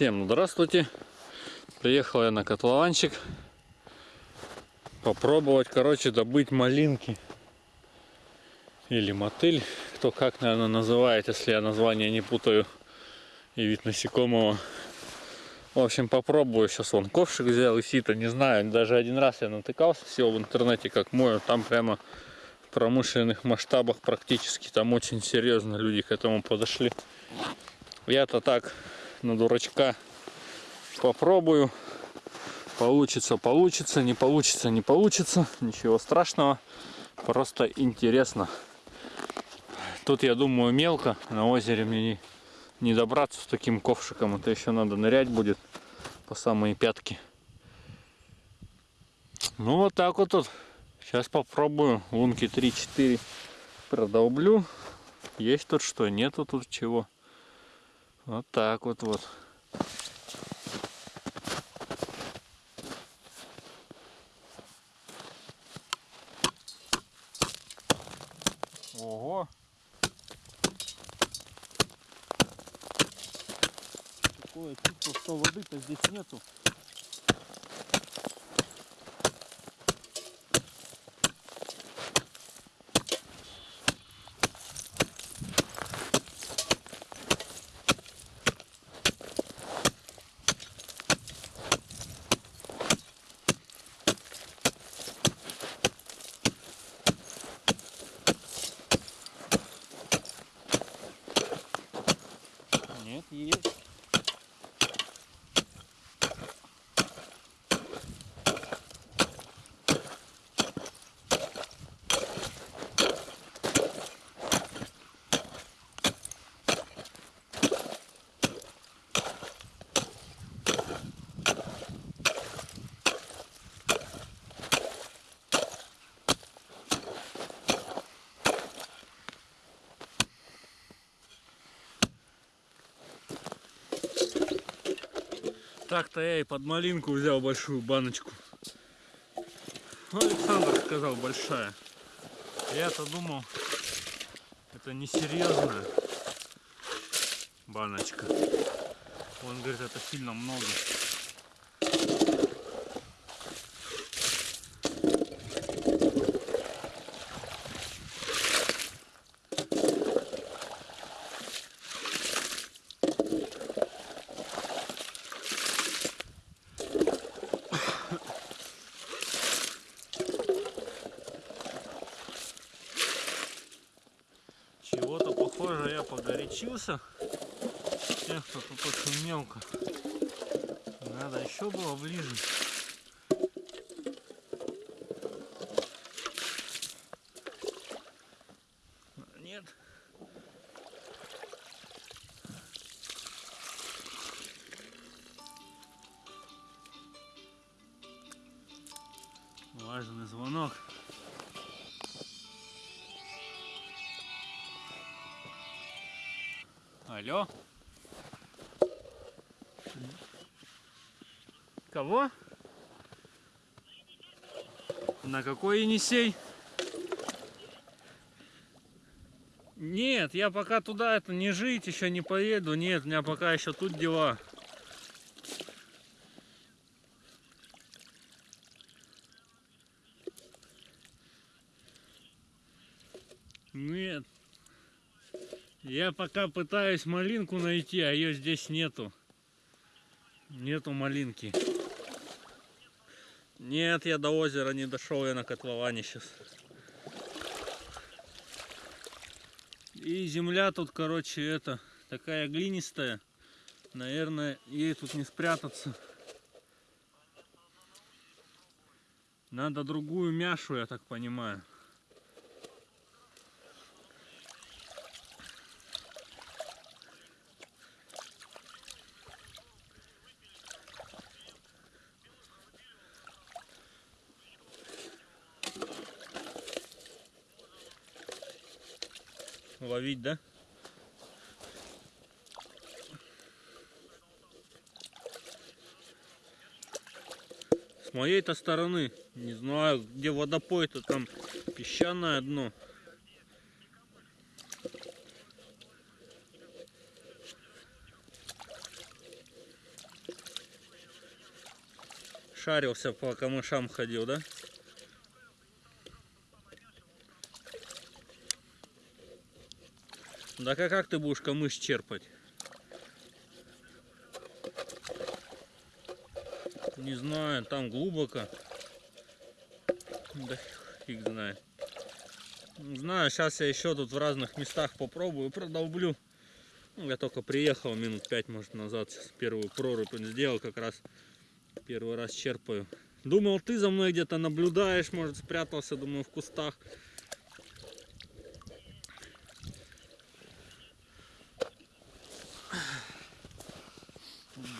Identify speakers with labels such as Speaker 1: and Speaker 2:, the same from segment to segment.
Speaker 1: Всем здравствуйте. Приехал я на котлованчик. Попробовать, короче, добыть малинки. Или мотыль. Кто как, наверное, называет, если я название не путаю. И вид насекомого. В общем, попробую. Сейчас вон ковшик взял и сито. Не знаю, даже один раз я натыкался всего в интернете, как мою. Там прямо в промышленных масштабах практически. Там очень серьезно люди к этому подошли. Я-то так на дурачка попробую. Получится, получится, не получится, не получится. Ничего страшного. Просто интересно. Тут, я думаю, мелко. На озере мне не, не добраться с таким ковшиком. Это еще надо нырять будет по самые пятки. Ну, вот так вот тут. Сейчас попробую. Лунки 3-4 продолблю. Есть тут что, нету тут чего. Вот так вот вот. Ого! Такое чувство, что воды-то здесь нету. Нет, есть. Так-то я и под малинку взял большую баночку. Ну, Александр сказал большая. Я-то думал, это несерьезная баночка. Он говорит, это сильно много. Чего-то похоже я погорячился. Тех, кто тут очень мелко. Надо еще было ближе. Алло. Кого? На какой Енисей? Нет, я пока туда это не жить, еще не поеду. Нет, у меня пока еще тут дела. Нет. Я пока пытаюсь малинку найти, а ее здесь нету. Нету малинки. Нет, я до озера не дошел, я на котловане сейчас. И земля тут, короче, это такая глинистая. Наверное, ей тут не спрятаться. Надо другую мяшу, я так понимаю. ловить, да? С моей-то стороны, не знаю, где водопой-то, там песчаное дно. Шарился по камышам ходил, да? Да как, как ты будешь камыш черпать? Не знаю, там глубоко. Да фиг знает. Знаю, сейчас я еще тут в разных местах попробую, продолблю. Ну, я только приехал минут пять, может, назад, первую прорубь сделал, как раз первый раз черпаю. Думал, ты за мной где-то наблюдаешь, может, спрятался, думаю, в кустах.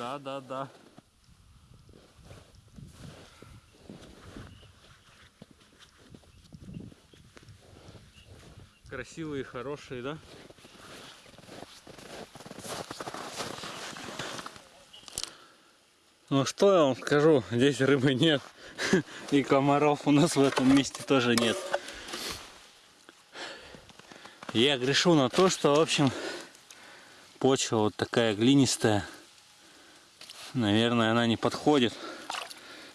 Speaker 1: Да, да, да. Красивые, хорошие, да? Ну что я вам скажу, здесь рыбы нет. И комаров у нас в этом месте тоже нет. Я грешу на то, что, в общем, почва вот такая глинистая. Наверное, она не подходит.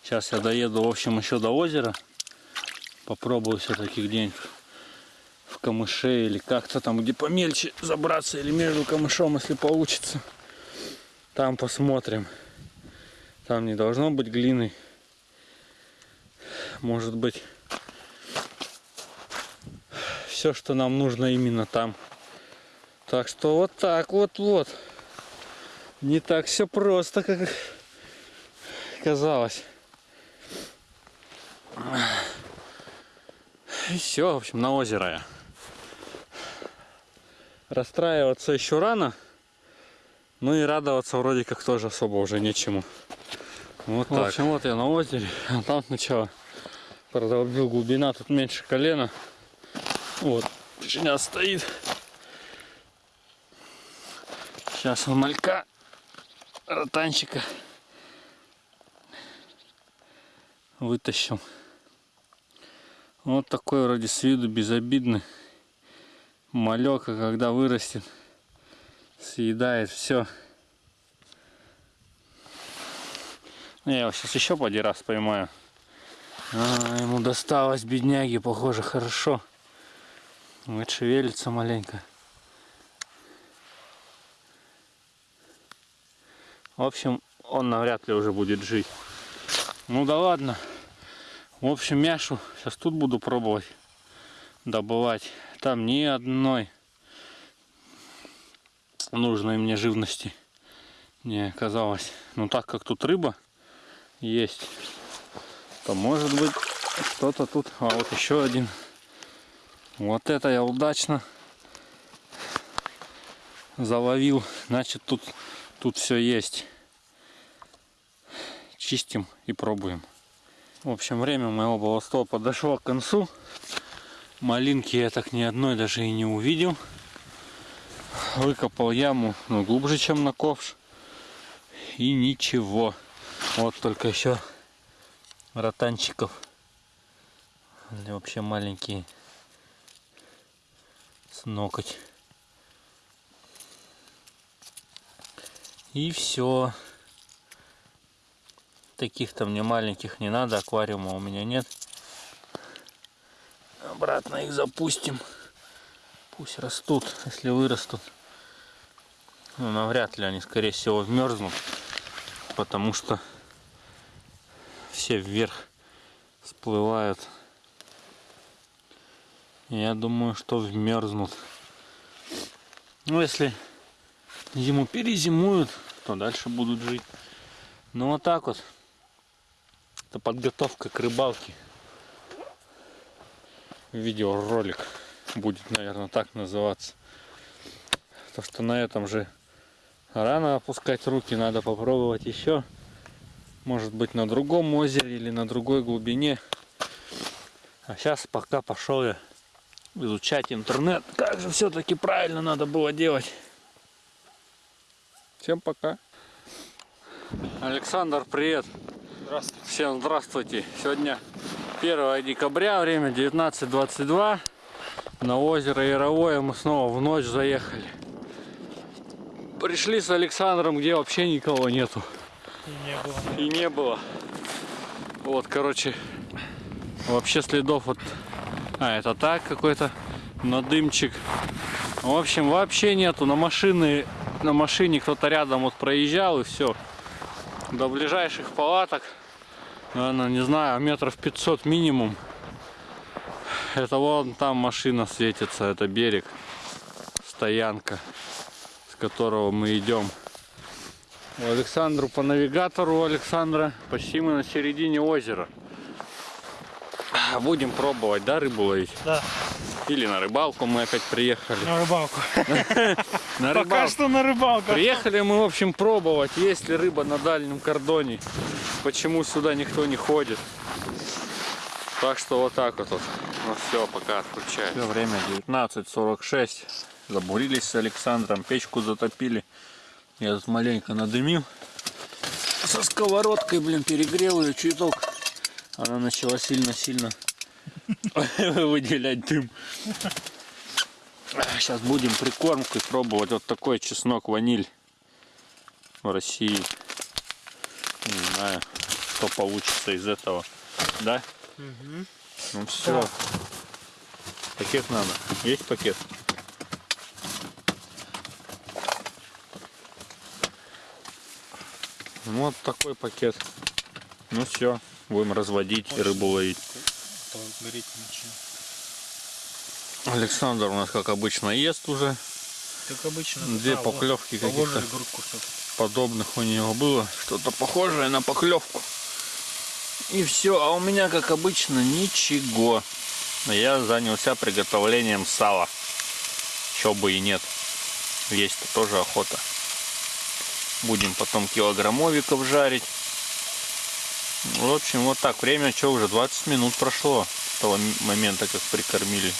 Speaker 1: Сейчас я доеду, в общем, еще до озера. Попробую все-таки где-нибудь в камыше или как-то там, где помельче забраться или между камышом, если получится. Там посмотрим. Там не должно быть глины. Может быть все, что нам нужно именно там. Так что вот так вот вот. Не так все просто, как казалось. И все, в общем, на озеро я. Расстраиваться еще рано. Ну и радоваться вроде как тоже особо уже нечему. Вот так. В общем, вот я на озере. А там сначала продолбил глубина, тут меньше колена. Вот, сейчас стоит. Сейчас он малька ротанчика вытащим. Вот такой вроде с виду безобидный малек, а когда вырастет, съедает все. Я его сейчас еще поди раз поймаю. А, ему досталось, бедняги, похоже, хорошо. Вот шевелится маленько. В общем, он навряд ли уже будет жить. Ну да ладно. В общем, мяшу сейчас тут буду пробовать добывать. Там ни одной нужной мне живности не оказалось. Ну так как тут рыба есть, то может быть что-то тут. А вот еще один. Вот это я удачно заловил. Значит тут Тут все есть. Чистим и пробуем. В общем, время моего балластова подошло к концу. Малинки я так ни одной даже и не увидел. Выкопал яму, ну, глубже, чем на ковш. И ничего. Вот только еще ротанчиков. Вообще маленькие. С ноготь. И все. Таких-то мне маленьких не надо, аквариума у меня нет. Обратно их запустим. Пусть растут, если вырастут. Ну, навряд ли они, скорее всего, вмерзнут. Потому что все вверх всплывают. Я думаю, что вмерзнут. Ну, если зиму перезимуют, то дальше будут жить. Ну вот так вот. Это подготовка к рыбалке. Видеоролик будет, наверное, так называться. То, что на этом же рано опускать руки, надо попробовать еще. Может быть на другом озере или на другой глубине. А сейчас пока пошел я изучать интернет. Как же все-таки правильно надо было делать. Всем пока. Александр, привет.
Speaker 2: Здравствуйте.
Speaker 1: Всем здравствуйте. Сегодня 1 декабря, время 19.22. На озеро Яровое мы снова в ночь заехали. Пришли с Александром, где вообще никого нету.
Speaker 2: И не было.
Speaker 1: И не было. Вот, короче, вообще следов вот... А, это так какой-то надымчик. В общем, вообще нету. На машины, на машине кто-то рядом вот проезжал и все. До ближайших палаток, наверное, не знаю, метров 500 минимум. Это вон там машина светится, это берег, стоянка, с которого мы идем. Александру по навигатору Александра почти мы на середине озера. Будем пробовать, да, рыбу ловить?
Speaker 2: Да,
Speaker 1: Или на рыбалку мы опять приехали.
Speaker 2: на рыбалку.
Speaker 1: На
Speaker 2: Пока
Speaker 1: рыбалку.
Speaker 2: что на рыбалку.
Speaker 1: Приехали мы, в общем, пробовать, есть ли рыба на дальнем кордоне. Почему сюда никто не ходит. Так что вот так вот. Ну все, пока отключаю. Все время 19.46. Забурились с Александром, печку затопили. Я тут маленько надымил. Со сковородкой, блин, перегрел ее чуток. Она начала сильно-сильно выделять дым. Сейчас будем прикормкой пробовать вот такой чеснок ваниль в России. Не знаю, что получится из этого. Да? Ну все. Пакет надо. Есть пакет? Ну, Вот такой пакет. Ну все, будем разводить и рыбу ловить. Александр у нас, как обычно, ест уже.
Speaker 2: Как обычно.
Speaker 1: Две
Speaker 2: А, вот,
Speaker 1: поклевки каких-то подобных у него было. Что-то похожее на поклевку. И все, а у меня, как обычно, ничего. Я занялся приготовлением сала. Еще бы и нет. Есть-то тоже охота. Будем потом килограммовиков жарить. В общем, вот так. Время что уже 20 минут прошло с того момента, как прикормили.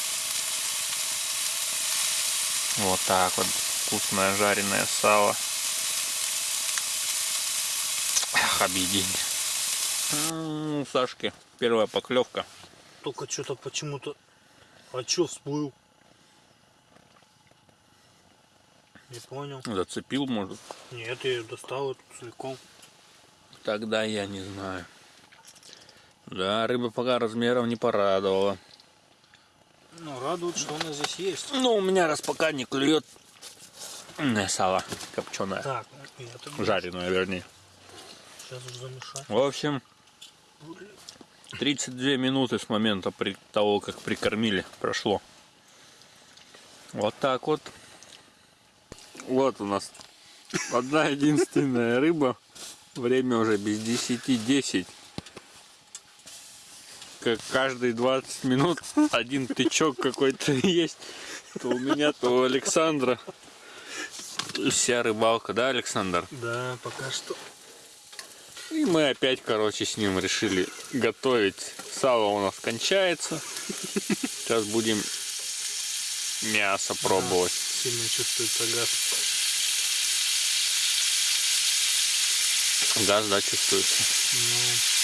Speaker 1: Вот так вот. Вкусное жареное сало. Ах, объедение. М, У Сашки первая поклевка.
Speaker 2: Только что-то почему-то... А чё всплыл? Не понял.
Speaker 1: Зацепил, может.
Speaker 2: Нет, я достал эту целиком.
Speaker 1: Тогда я не знаю. Да, рыба пока размером не порадовала.
Speaker 2: Ну, радует, что она здесь есть.
Speaker 1: Ну, у меня раз пока не клюет м, сало копченое.
Speaker 2: Так,
Speaker 1: Жареное, вернее.
Speaker 2: Сейчас уже замешать.
Speaker 1: В общем, 32 минуты с момента при того, как прикормили, прошло. Вот так вот. Вот у нас одна единственная рыба. Время уже без 10-10. Как каждые 20 минут один тычок какой-то есть. То у меня, то у Александра. Вся рыбалка, да, Александр?
Speaker 2: Да, пока что.
Speaker 1: И мы опять, короче, с ним решили готовить. Сало у нас кончается. Сейчас будем мясо пробовать.
Speaker 2: Сильно чувствуется газ.
Speaker 1: Газ, да, чувствуется.
Speaker 2: Ну,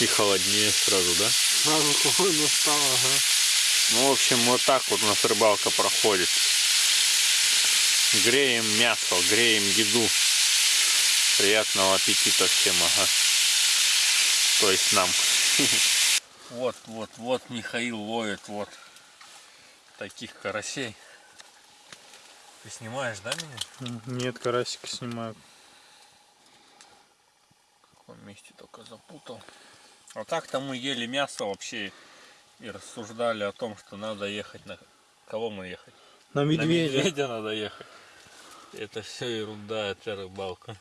Speaker 1: И холоднее сразу, да?
Speaker 2: сразу холодно стало, ага.
Speaker 1: Ну, в общем, вот так вот у нас рыбалка проходит. Греем мясо, греем еду. Приятного аппетита всем, ага. То есть нам. Вот, вот, вот Михаил ловит вот таких карасей. Ты снимаешь, да, меня?
Speaker 2: Нет, карасика снимаю.
Speaker 1: В каком месте только запутал. А так-то мы ели мясо вообще и рассуждали о том, что надо ехать на... Кого мы ехать?
Speaker 2: На
Speaker 1: На
Speaker 2: медведя.
Speaker 1: медведя надо ехать. Это все ерунда, это рыбалка.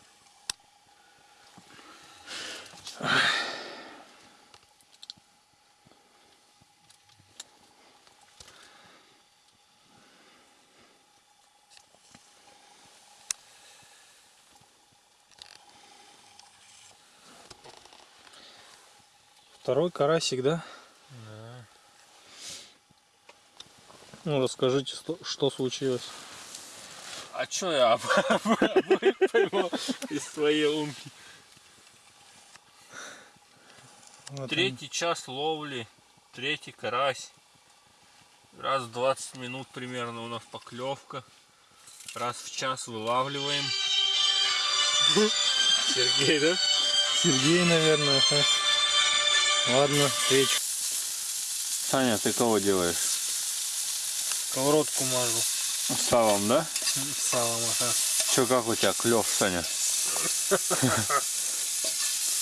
Speaker 2: Второй карасик, да? Ну, расскажите, что, что случилось.
Speaker 1: А чё я поймал из своей умки?
Speaker 2: Вот
Speaker 1: Третий час ловли, третий карась. Раз в 20 минут примерно у нас поклевка. Раз в час вылавливаем. Сергей, да?
Speaker 2: Сергей, наверное. Ладно, речь.
Speaker 1: Саня, ты кого делаешь?
Speaker 2: Сковородку мажу.
Speaker 1: Салом, да?
Speaker 2: Салом, ага.
Speaker 1: Че, как у тебя клев, Саня?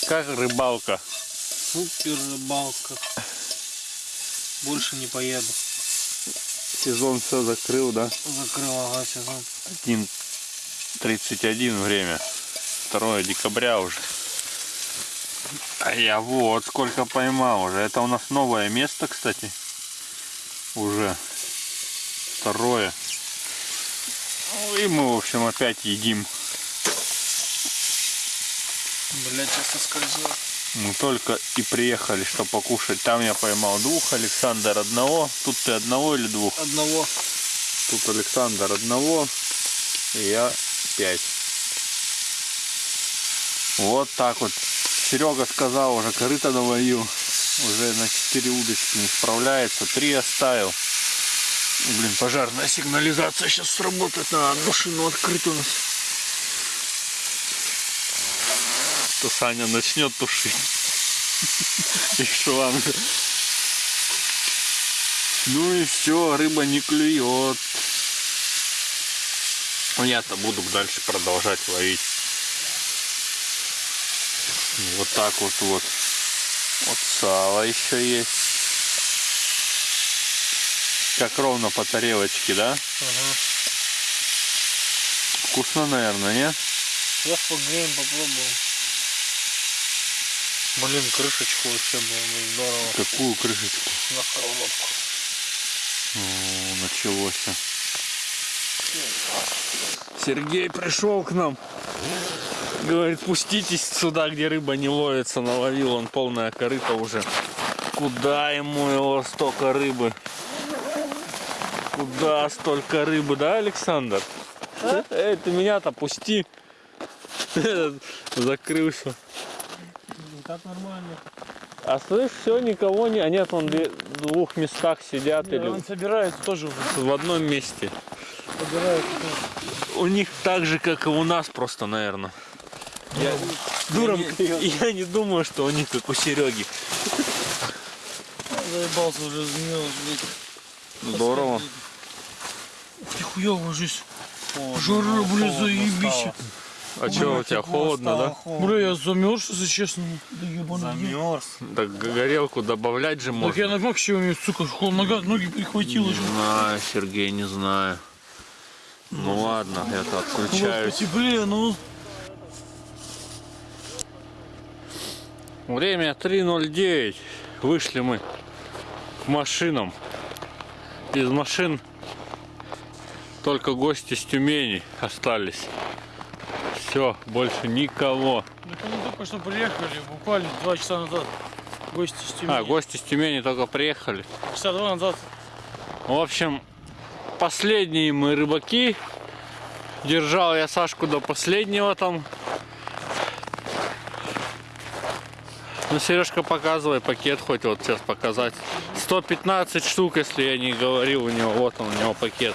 Speaker 1: Как рыбалка?
Speaker 2: Супер рыбалка. Больше не поеду.
Speaker 1: Сезон все закрыл, да?
Speaker 2: Закрыл, ага, сезон.
Speaker 1: 1.31 время. 2 декабря уже. А я вот сколько поймал уже. Это у нас новое место, кстати. Уже. Второе. Ну, И мы, в общем, опять едим.
Speaker 2: Блять, сейчас соскользил.
Speaker 1: Мы только и приехали, что покушать. Там я поймал двух, Александр одного. Тут ты одного или двух?
Speaker 2: Одного.
Speaker 1: Тут Александр одного, и я пять. Вот так вот. Серега сказал, уже корыто наловил. Уже на 4 удочки не справляется. Три оставил. Блин, пожарная сигнализация сейчас сработает. Надо машину открыть у нас. То Саня начнет тушить. И шланг. Ну и все, рыба не клюет. Ну, Я-то буду дальше продолжать ловить. Вот так вот вот. Вот сало еще есть. Как ровно по тарелочке, да?
Speaker 2: Ага.
Speaker 1: Вкусно, наверное, не?
Speaker 2: Сейчас погреем, попробуем. Блин, крышечку вообще было бы здорово.
Speaker 1: Какую крышечку?
Speaker 2: На сковородку.
Speaker 1: О, началось. Сергей пришел к нам. Говорит, пуститесь сюда, где рыба не ловится. Наловил он полное корыто уже. Куда ему его столько рыбы? Куда столько рыбы, да, Александр? Эй, ты меня-то пусти. Закрылся.
Speaker 2: Так нормально.
Speaker 1: А слышь, все, никого не... А нет, он в двух местах сидят или
Speaker 2: Он собирается тоже
Speaker 1: в одном месте.
Speaker 2: Собирается.
Speaker 1: У них так же, как и у нас, просто, наверное. Я,
Speaker 2: Дуром
Speaker 1: я, не, я не думаю, что у них как у Сереги.
Speaker 2: Заебался уже блядь.
Speaker 1: Здорово.
Speaker 2: Ух ты хуёво ложись. Жара, бля, заебись.
Speaker 1: А что, у тебя холодно, да?
Speaker 2: Бля, я замерз, если честно. Да ебаный.
Speaker 3: Замерз.
Speaker 1: Так горелку добавлять же
Speaker 2: Так я
Speaker 1: можно.
Speaker 2: на максимуме, сука, хол- нога, ноги прихватило.
Speaker 1: Не знаю, Сергей, не знаю. Ну ладно, я-то отключаюсь.
Speaker 2: Потеплее, ну.
Speaker 1: Время 3.09. Вышли мы к машинам. Из машин только гости с Тюмени остались. Все, больше никого.
Speaker 2: Так они только что приехали, буквально два часа назад. Гости с Тюмени.
Speaker 1: А, гости с Тюмени только приехали.
Speaker 2: Часа два назад.
Speaker 1: В общем, последние мы рыбаки. Держал я Сашку до последнего там. Ну, Сережка, показывай пакет хоть вот сейчас показать. 115 штук, если я не говорил у него. Вот он, у него пакет.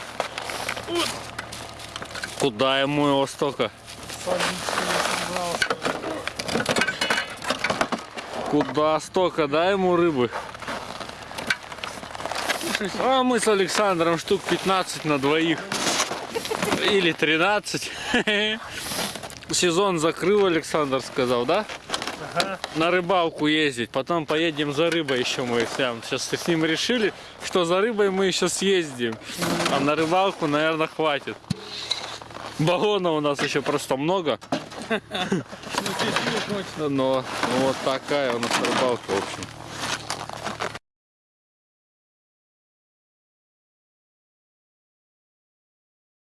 Speaker 1: Куда ему его столько? Куда столько? Дай ему рыбы. А мы с Александром штук 15 на двоих. Или 13. Сезон закрыл, Александр сказал, да? На рыбалку ездить. Потом поедем за рыбой еще мы прям сейчас с ним решили, что за рыбой мы еще съездим. А на рыбалку, наверное, хватит. Баллона у нас еще просто много. Но вот такая у нас рыбалка, в общем.